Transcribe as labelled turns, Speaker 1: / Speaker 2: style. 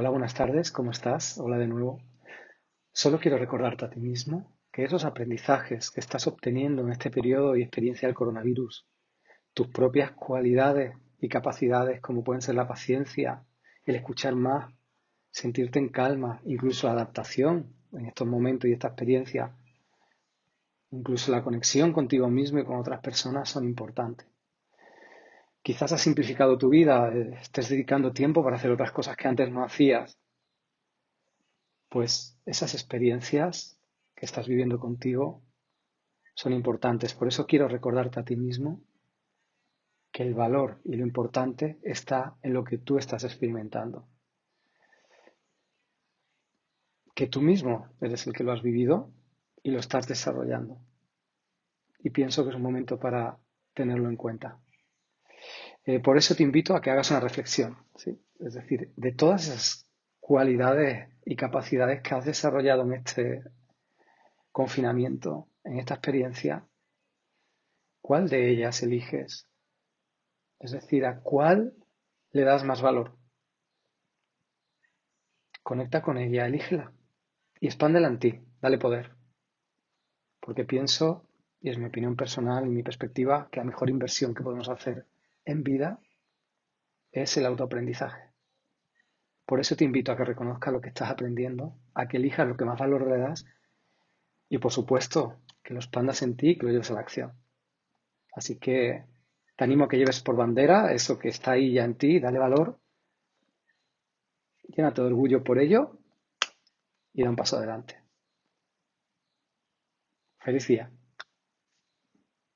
Speaker 1: Hola, buenas tardes, ¿cómo estás? Hola de nuevo. Solo quiero recordarte a ti mismo que esos aprendizajes que estás obteniendo en este periodo y experiencia del coronavirus, tus propias cualidades y capacidades como pueden ser la paciencia, el escuchar más, sentirte en calma, incluso la adaptación en estos momentos y esta experiencia, incluso la conexión contigo mismo y con otras personas son importantes. Quizás has simplificado tu vida, eh, estés dedicando tiempo para hacer otras cosas que antes no hacías. Pues esas experiencias que estás viviendo contigo son importantes. Por eso quiero recordarte a ti mismo que el valor y lo importante está en lo que tú estás experimentando. Que tú mismo eres el que lo has vivido y lo estás desarrollando. Y pienso que es un momento para tenerlo en cuenta. Eh, por eso te invito a que hagas una reflexión, es decir, de todas esas cualidades y capacidades que has desarrollado en este confinamiento, en esta experiencia, ¿cuál de ellas eliges? Es decir, ¿a cuál le das más valor? Conecta con ella, elígela y expándela en ti, dale poder. Porque pienso, y es mi opinión personal y mi perspectiva, que la mejor inversión que podemos hacer en vida es el autoaprendizaje. Por eso te invito a que reconozcas lo que estás aprendiendo, a que elijas lo que más valor le das y por supuesto que lo expandas en ti y que lo lleves a la acción. Así que te animo a que lleves por bandera eso que está ahí ya en ti, dale valor, llénate de orgullo por ello y da un paso adelante. Feliz día.